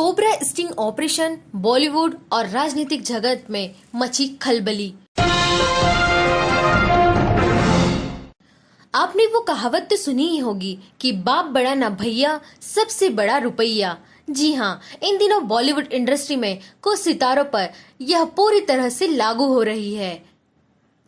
Cobra sting operation Bollywood और राजनीतिक जगत में मची खलबली। आपने वो कहावत तो सुनी ही होगी कि बाप बड़ा ना भैया, सबसे बड़ा रुपया। जी हाँ इन दिनों बॉलीवुड इंडस्ट्री में कुछ सितारों पर यह पूरी तरह से लागू हो रही है।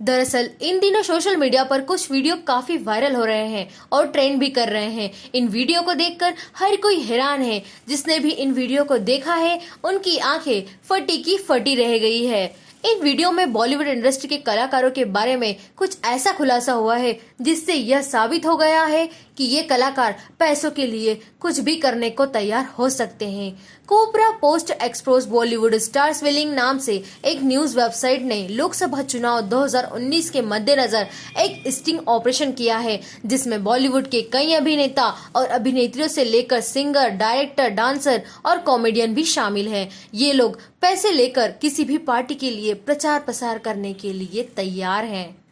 दरअसल, इन दिनों सोशल मीडिया पर कुछ वीडियो काफ़ी वायरल हो रहे हैं और ट्रेंड भी कर रहे हैं। इन वीडियो को देखकर हर कोई हैरान है। जिसने भी इन वीडियो को देखा है, उनकी आँखें फटी की फटी रह गई है। इन वीडियो में बॉलीवुड इंडस्ट्री के कलाकारों के बारे में कुछ ऐसा खुलासा हुआ है, जिससे यह साबित हो गया है कि ये कलाकार पैसों के लिए कुछ भी करने को तैयार हो सकते हैं। Cobra Post exposes Bollywood stars willing नाम से एक न्यूज़ वेबसाइट ने लोकसभा चुनाव 2019 के मद्देनजर एक स्टिंग ऑपरेशन किया है, जिसमें बॉलीवुड के कई अभिनेता और अभिनेत्रियों से लेकर सिंगर, डायरेक्टर, डांसर और कॉमेडियन भी शामिल हैं। ये लोग पैसे लेकर किसी भी पार्टी के लिए प्रचार प्रसार करने के लिए तैयार हैं।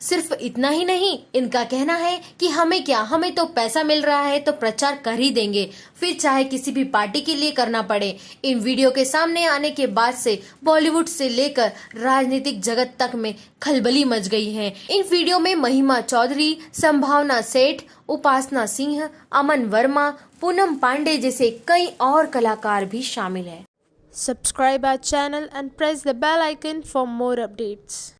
सिर्फ़ इतना ही नहीं, इनका कहना है कि हमें क्या, हमें तो पैसा मिल रहा है तो प्रचार कर ही देंगे। फिर चाहे किसी भी पार्टी के लिए करना पड़े। इन वीडियो के सामने आने के बाद से बॉलीवुड से लेकर राजनीतिक जगत तक में खलबली मच गई है। इन वीडियो में महिमा चौधरी, संभावना सेठ, उपासना सिंह, अमन वर्मा, पूनम पांडे जैसे कई और कलाकार भी शामिल है। Subscribe our channel and press the bell icon for more updates.